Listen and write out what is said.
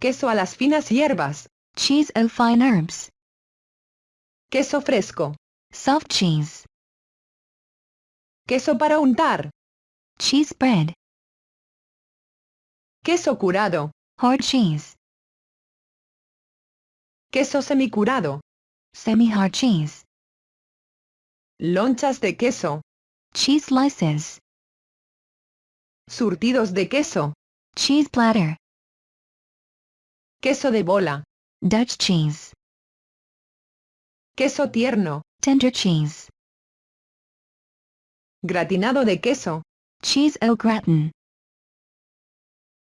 Queso a las finas hierbas. Cheese au fine herbs. Queso fresco. Soft cheese. Queso para untar. Cheese bread. Queso curado. Hard cheese. Queso semicurado. Semi-hard cheese. Lonchas de queso. Cheese slices. Surtidos de queso. Cheese platter. Queso de bola. Dutch cheese. Queso tierno. Tender cheese. Gratinado de queso. Cheese au gratin.